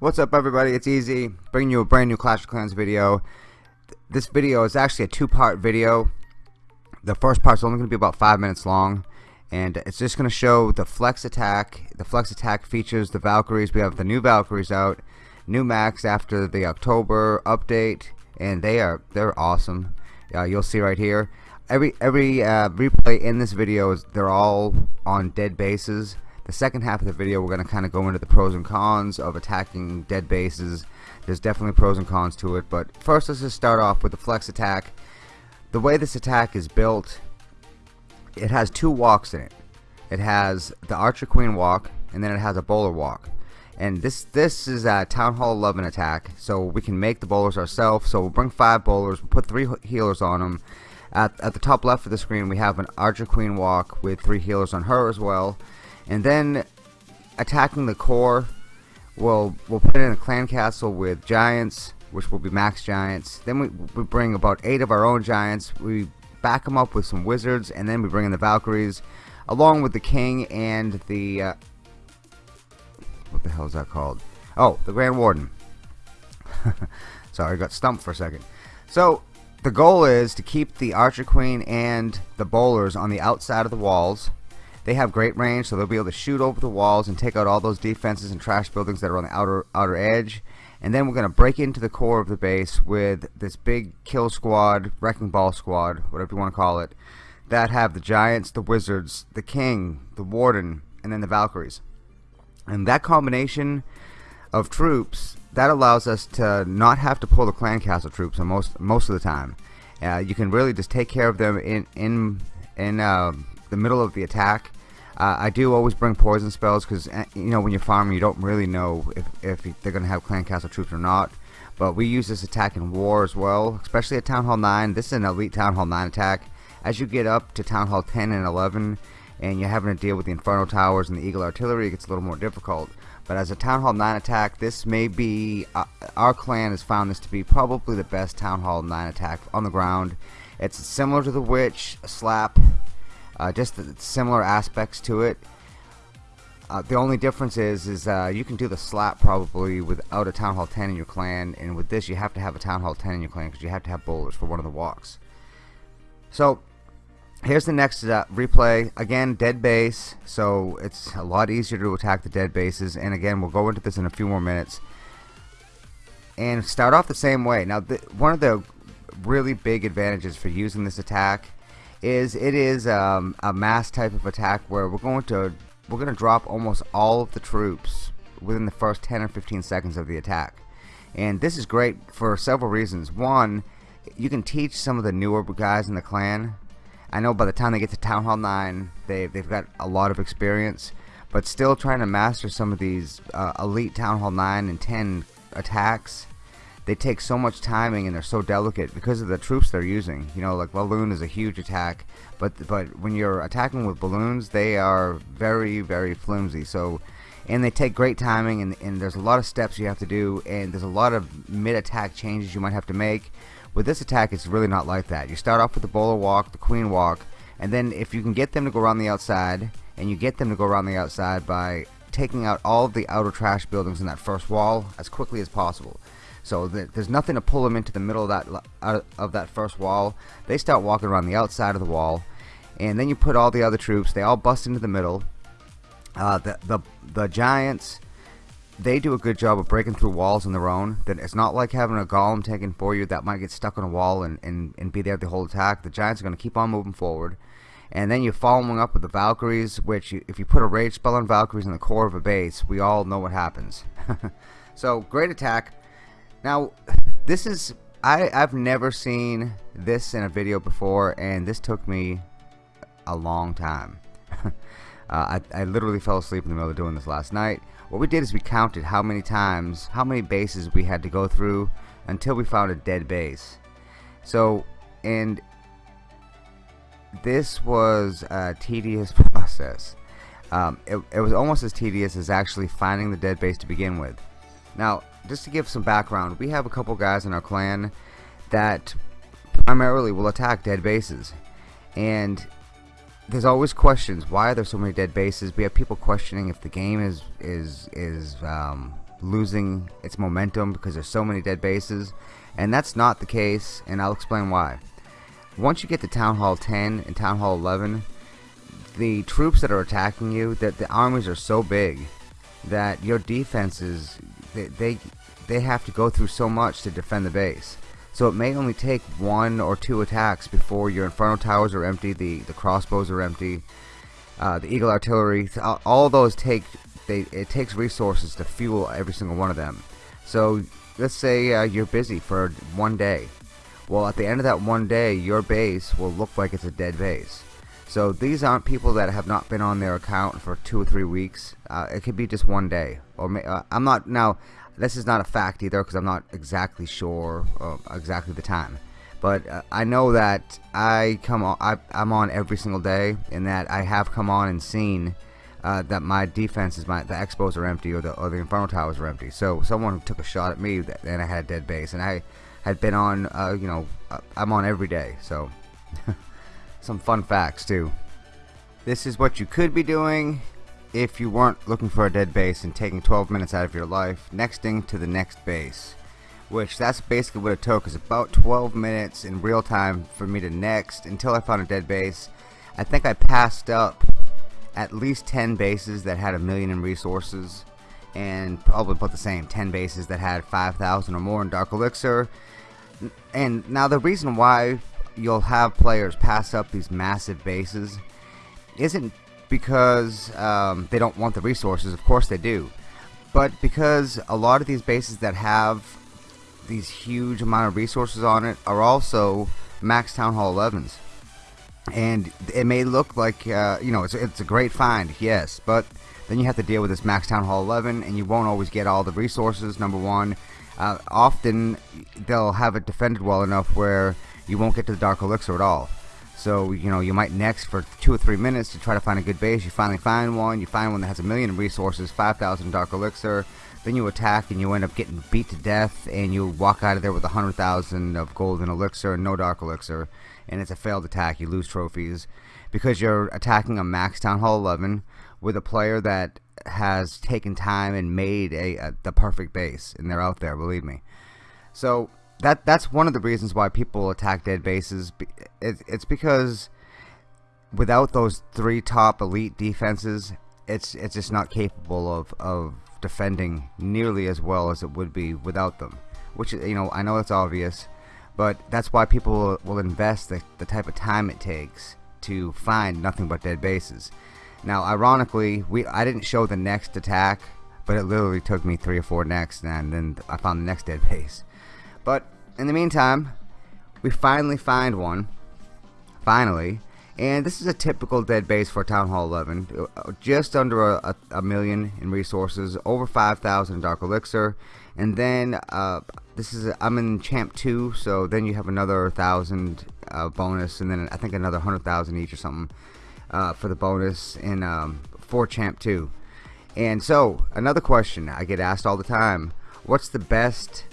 What's up everybody, it's Easy, bringing you a brand new Clash of Clans video. This video is actually a two-part video. The first part is only going to be about 5 minutes long. And it's just going to show the Flex Attack. The Flex Attack features the Valkyries. We have the new Valkyries out. New Max after the October update. And they are, they're awesome. Uh, you'll see right here. Every, every uh, replay in this video, is they're all on dead bases the second half of the video we're going to kind of go into the pros and cons of attacking dead bases there's definitely pros and cons to it but first let's just start off with the flex attack the way this attack is built it has two walks in it. It has the archer queen walk and then it has a bowler walk. And this this is a town hall 11 attack so we can make the bowlers ourselves. So we'll bring five bowlers we'll put three healers on them at, at the top left of the screen we have an archer queen walk with three healers on her as well. And then attacking the core we'll we'll put in a clan castle with giants which will be max giants. Then we, we bring about eight of our own giants. We back them up with some wizards and then we bring in the valkyries along with the king and the uh, what the hell is that called? Oh the grand warden. Sorry I got stumped for a second. So the goal is to keep the archer queen and the bowlers on the outside of the walls they have great range, so they'll be able to shoot over the walls and take out all those defenses and trash buildings that are on the outer outer edge. And then we're going to break into the core of the base with this big kill squad, wrecking ball squad, whatever you want to call it, that have the giants, the wizards, the king, the warden, and then the valkyries. And that combination of troops that allows us to not have to pull the clan castle troops most most of the time. Uh, you can really just take care of them in in in uh, the middle of the attack. Uh, I do always bring poison spells because uh, you know when you're farming you don't really know if, if they're gonna have clan castle troops or not. But we use this attack in war as well especially at Town Hall 9 this is an elite Town Hall 9 attack. As you get up to Town Hall 10 and 11 and you're having to deal with the Inferno Towers and the Eagle Artillery it gets a little more difficult. But as a Town Hall 9 attack this may be uh, our clan has found this to be probably the best Town Hall 9 attack on the ground. It's similar to the Witch, Slap, uh, just similar aspects to it. Uh, the only difference is is uh, you can do the slap probably without a town hall 10 in your clan and with this you have to have a town hall 10 in your clan because you have to have bowlers for one of the walks. So here's the next uh, replay. Again dead base so it's a lot easier to attack the dead bases. And again we'll go into this in a few more minutes. And start off the same way. Now the, one of the really big advantages for using this attack is it is um, a mass type of attack where we're going to we're going to drop almost all of the troops within the first 10 or 15 seconds of the attack. And this is great for several reasons. One you can teach some of the newer guys in the clan. I know by the time they get to Town Hall 9 they, they've got a lot of experience but still trying to master some of these uh, elite Town Hall 9 and 10 attacks they take so much timing and they're so delicate because of the troops they're using. You know, like balloon is a huge attack, but but when you're attacking with balloons, they are very very flimsy. So, and they take great timing, and, and there's a lot of steps you have to do, and there's a lot of mid-attack changes you might have to make. With this attack, it's really not like that. You start off with the bowler walk, the queen walk, and then if you can get them to go around the outside, and you get them to go around the outside by taking out all of the outer trash buildings in that first wall as quickly as possible. So there's nothing to pull them into the middle of that of that first wall. They start walking around the outside of the wall, and then you put all the other troops. They all bust into the middle. Uh, the the the giants, they do a good job of breaking through walls on their own. That it's not like having a golem taking for you that might get stuck on a wall and and, and be there the whole attack. The giants are going to keep on moving forward. And then you're following up with the Valkyries, which if you put a rage spell on Valkyries in the core of a base, we all know what happens. so great attack. Now, this is I I've never seen this in a video before, and this took me a long time. uh, I, I literally fell asleep in the middle of doing this last night. What we did is we counted how many times, how many bases we had to go through until we found a dead base. So, and this was a tedious process. um, it, it was almost as tedious as actually finding the dead base to begin with. Now, just to give some background, we have a couple guys in our clan that primarily will attack dead bases. And there's always questions. Why are there so many dead bases? We have people questioning if the game is is is um, losing its momentum because there's so many dead bases, and that's not the case. And I'll explain why. Once you get to Town Hall 10 and Town Hall 11, the troops that are attacking you, that the armies are so big that your defenses they, they they have to go through so much to defend the base. So it may only take one or two attacks before your Inferno Towers are empty, the, the crossbows are empty, uh, the Eagle Artillery, all those take, they, it takes resources to fuel every single one of them. So let's say uh, you're busy for one day. Well, at the end of that one day, your base will look like it's a dead base. So these aren't people that have not been on their account for two or three weeks. Uh, it could be just one day. Or may, uh, I'm not now. This is not a fact either because I'm not exactly sure uh, exactly the time. But uh, I know that I come on, I, am on every single day, and that I have come on and seen uh, that my defenses, my the X-bows are empty or the or the inferno towers are empty. So someone took a shot at me, and I had a dead base, and I had been on, uh, you know, I'm on every day. So some fun facts too. This is what you could be doing if you weren't looking for a dead base and taking 12 minutes out of your life, nexting to the next base. Which that's basically what it took, is about 12 minutes in real time for me to next until I found a dead base. I think I passed up at least 10 bases that had a million in resources and probably about the same 10 bases that had 5,000 or more in Dark Elixir. And now the reason why you'll have players pass up these massive bases isn't because um, they don't want the resources. Of course they do. But because a lot of these bases that have these huge amount of resources on it are also max Town Hall 11s. And it may look like, uh, you know, it's, it's a great find, yes, but then you have to deal with this max Town Hall 11 and you won't always get all the resources, number one. Uh, often they'll have it defended well enough where you won't get to the Dark Elixir at all. So, you know, you might next for two or three minutes to try to find a good base. You finally find one. You find one that has a million resources, 5,000 Dark Elixir. Then you attack and you end up getting beat to death. And you walk out of there with a 100,000 of golden elixir and no Dark Elixir. And it's a failed attack. You lose trophies. Because you're attacking a max Town Hall 11 with a player that has taken time and made a, a the perfect base. And they're out there, believe me. So that that's one of the reasons why people attack dead bases. It's because without those three top elite defenses, it's it's just not capable of of defending nearly as well as it would be without them. Which you know I know it's obvious, but that's why people will invest the, the type of time it takes to find nothing but dead bases. Now, ironically, we I didn't show the next attack, but it literally took me three or four next, and then I found the next dead base. But in the meantime, we finally find one. Finally. And this is a typical dead base for Town Hall 11. Just under a, a, million in resources, over 5,000 Dark Elixir. And then, uh, this is, i am in Champ 2, so then you have another 1,000 uh, bonus, and then I think another 100,000 each or something uh, for the bonus in um, for Champ 2. And so, another question I get asked all the time, what's the best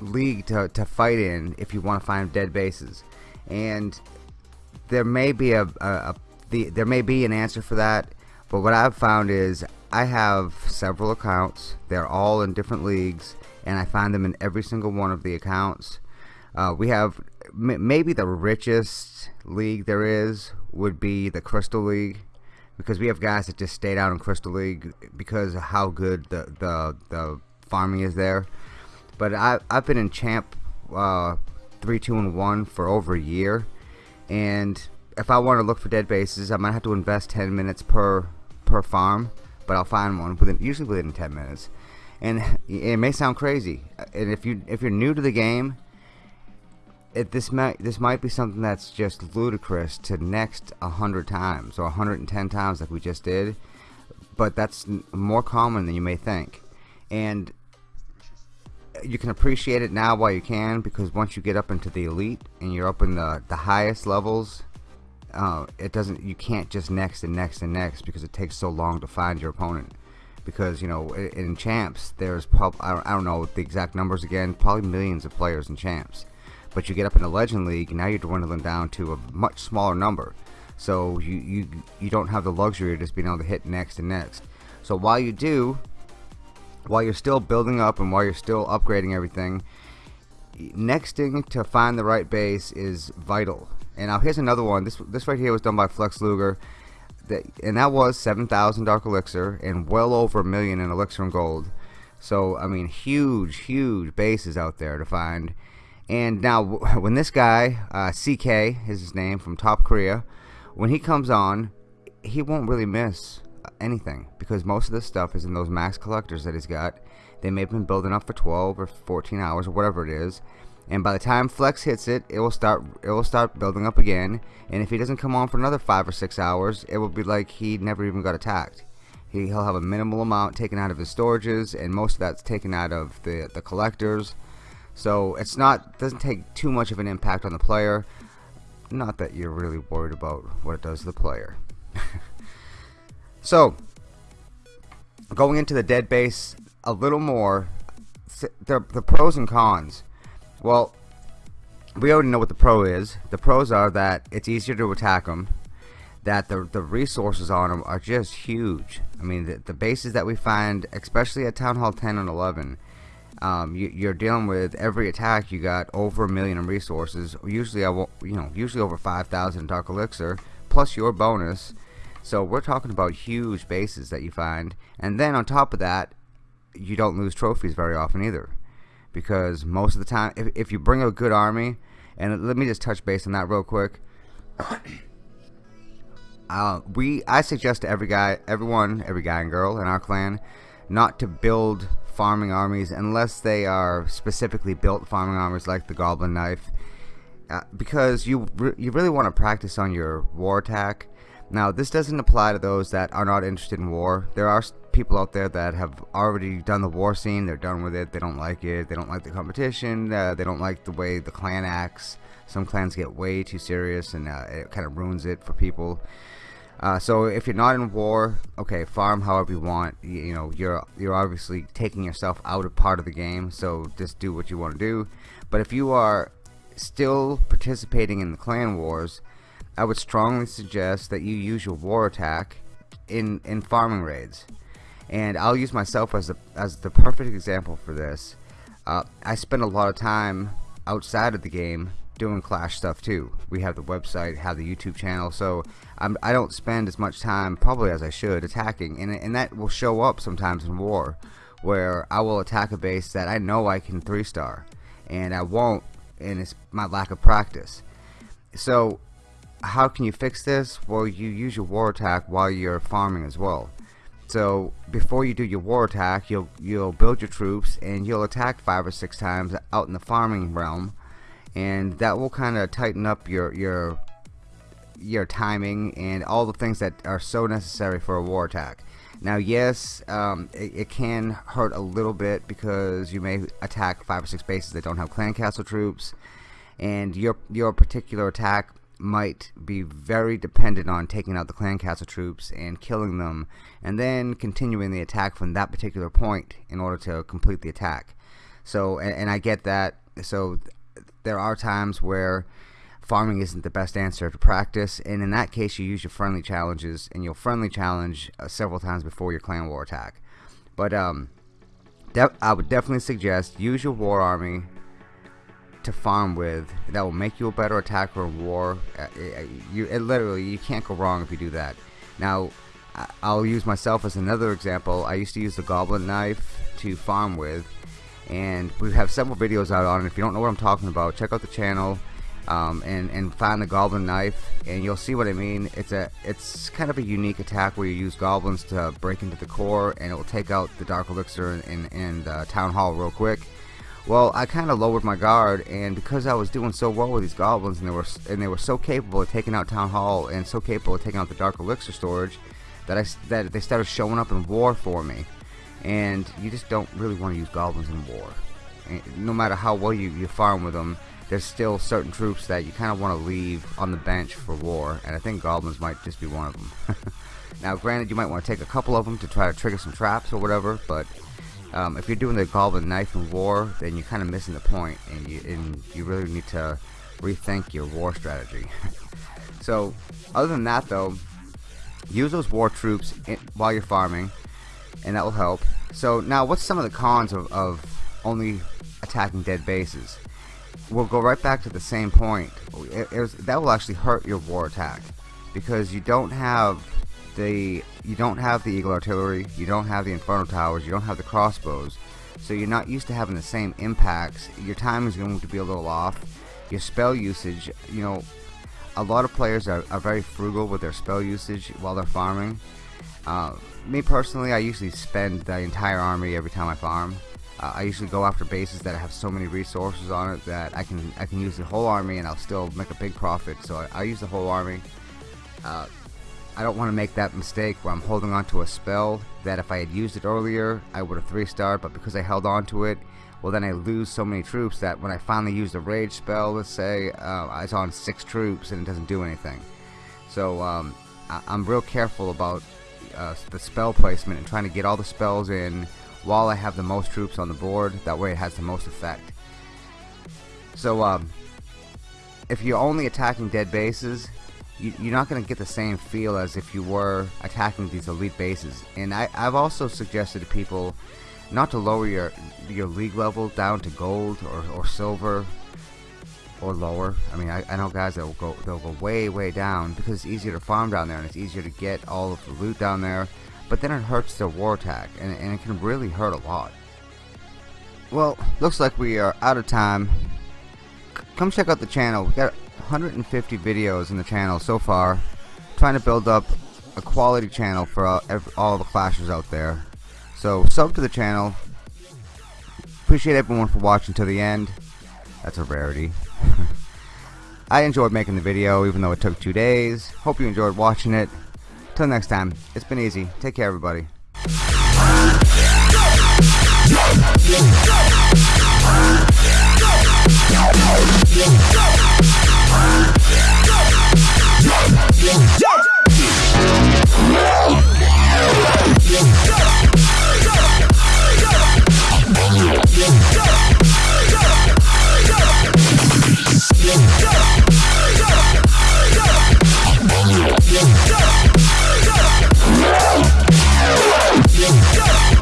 league to, to fight in if you want to find dead bases. And there may be a, a, a the, there may be an answer for that but what I've found is I have several accounts. They're all in different leagues and I find them in every single one of the accounts. Uh, we have maybe the richest league there is would be the Crystal League because we have guys that just stayed out in Crystal League because of how good the the, the farming is there but I, I've been in Champ uh, 3, 2, and 1 for over a year. And if I want to look for dead bases, I might have to invest 10 minutes per per farm. But I'll find one within usually within 10 minutes. And it may sound crazy. And if you if you're new to the game, it, this might this might be something that's just ludicrous to next 100 times or 110 times like we just did. But that's more common than you may think. And you can appreciate it now while you can because once you get up into the elite and you're up in the, the highest levels uh, it doesn't you can't just next and next and next because it takes so long to find your opponent. Because you know in champs there's probably I don't know the exact numbers again probably millions of players in champs. But you get up in the legend league now you're dwindling down to a much smaller number. So you you you don't have the luxury of just being able to hit next and next. So while you do while you're still building up and while you're still upgrading everything nexting to find the right base is vital and now here's another one. This this right here was done by Flex Luger. That, and that was 7,000 Dark Elixir and well over a million in Elixir and Gold. So, I mean, huge, huge bases out there to find. And now, when this guy, uh, CK is his name, from Top Korea, when he comes on, he won't really miss anything because most of this stuff is in those max collectors that he's got. They may have been building up for 12 or 14 hours or whatever it is and by the time flex hits it it will start it will start building up again and if he doesn't come on for another five or six hours it will be like he never even got attacked. He, he'll have a minimal amount taken out of his storages and most of that's taken out of the the collectors. So it's not doesn't take too much of an impact on the player. Not that you're really worried about what it does to the player so going into the dead base a little more the, the pros and cons well, we already know what the pro is. The pros are that it's easier to attack them, that the, the resources on them are just huge. I mean, the, the bases that we find, especially at Town Hall 10 and 11, um, you, are dealing with every attack you got over a million in resources. Usually, I will, you know, usually over 5,000 Dark Elixir plus your bonus. So we're talking about huge bases that you find, and then on top of that, you don't lose trophies very often either because most of the time if, if you bring a good army and let me just touch base on that real quick. Uh, we I suggest to every guy everyone every guy and girl in our clan not to build farming armies unless they are specifically built farming armies like the goblin knife uh, because you re you really want to practice on your war attack now this doesn't apply to those that are not interested in war there are people out there that have already done the war scene. They're done with it. They don't like it. They don't like the competition. Uh, they don't like the way the clan acts. Some clans get way too serious, and uh, it kind of ruins it for people. Uh, so if you're not in war, okay, farm however you want. You, you, know, you're you're obviously taking yourself out of part of the game. So just do what you want to do. But if you are still participating in the clan wars, I would strongly suggest that you use your war attack in in farming raids and I'll use myself as the as the perfect example for this. Uh, I spend a lot of time outside of the game doing Clash stuff too. We have the website, have the YouTube channel, so I'm, I do not spend as much time probably as I should attacking, and and that will show up sometimes in war, where I will attack a base that I know I can three star, and I won't, and it's my lack of practice. So how can you fix this? Well, you use your war attack while you're farming as well. So before you do your war attack, you'll you'll build your troops and you'll attack five or six times out in the farming realm, and that will kind of tighten up your your your timing and all the things that are so necessary for a war attack. Now, yes, um, it, it, can hurt a little bit because you may attack five or six bases that don't have clan castle troops, and your your particular attack might be very dependent on taking out the clan castle troops and killing them and then continuing the attack from that particular point in order to complete the attack. So and, and I get that. So there are times where farming isn't the best answer to practice and in that case you use your friendly challenges and you'll friendly challenge uh, several times before your clan war attack. But um I would definitely suggest use your war army to farm with that will make you a better attacker in war. Uh, uh, you it literally you can't go wrong if you do that. Now I'll use myself as another example. I used to use the goblin knife to farm with and we have several videos out on it. If you don't know what I'm talking about, check out the channel um, and, and find the goblin knife and you'll see what I mean. It's a it's kind of a unique attack where you use goblins to break into the core and it will take out the dark elixir in, in, the town hall real quick well, I kind of lowered my guard, and because I was doing so well with these goblins, and they were and they were so capable of taking out Town Hall and so capable of taking out the Dark Elixir storage, that I that they started showing up in war for me. And you just don't really want to use goblins in war. And no matter how well you, you farm with them, there's still certain troops that you kind of want to leave on the bench for war, and I think goblins might just be one of them. now, granted, you might want to take a couple of them to try to trigger some traps or whatever, but um, if you're doing the goblin knife in war, then you're kind of missing the point, and you and you really need to rethink your war strategy. so, other than that, though, use those war troops in, while you're farming, and that will help. So now, what's some of the cons of, of only attacking dead bases? we'll go right back to the same point. It, it was, that will actually hurt your war attack because you don't have the you don't have the eagle artillery, you don't have the inferno towers, you don't have the crossbows, so you're not used to having the same impacts. Your time is going to be a little off. Your spell usage, you know, a lot of players are, are very frugal with their spell usage while they're farming. Uh, me personally, I usually spend the entire army every time I farm. Uh, I usually go after bases that have so many resources on it that I can I can use the whole army and I'll still make a big profit. So I, I use the whole army. Uh, I don't want to make that mistake where I'm holding on to a spell that if I had used it earlier I would have 3 star but because I held on to it well then I lose so many troops that when I finally use the rage spell let's say uh, I on 6 troops and it doesn't do anything. So um, I am real careful about uh, the spell placement and trying to get all the spells in while I have the most troops on the board. That way it has the most effect. So um, if you're only attacking dead bases you, are not going to get the same feel as if you were attacking these elite bases. And I, I've also suggested to people not to lower your your league level down to gold or, or silver or lower. I mean I, I know guys that will go they'll go way way down because it's easier to farm down there and it's easier to get all of the loot down there but then it hurts their war attack and, and it can really hurt a lot. Well looks like we are out of time. Come check out the channel. We got 150 videos in the channel so far, trying to build up a quality channel for all, all the clashers out there. So sub to the channel. Appreciate everyone for watching to the end. That's a rarity. I enjoyed making the video even though it took two days. Hope you enjoyed watching it. Till next time, it's been easy. Take care everybody. Yeah.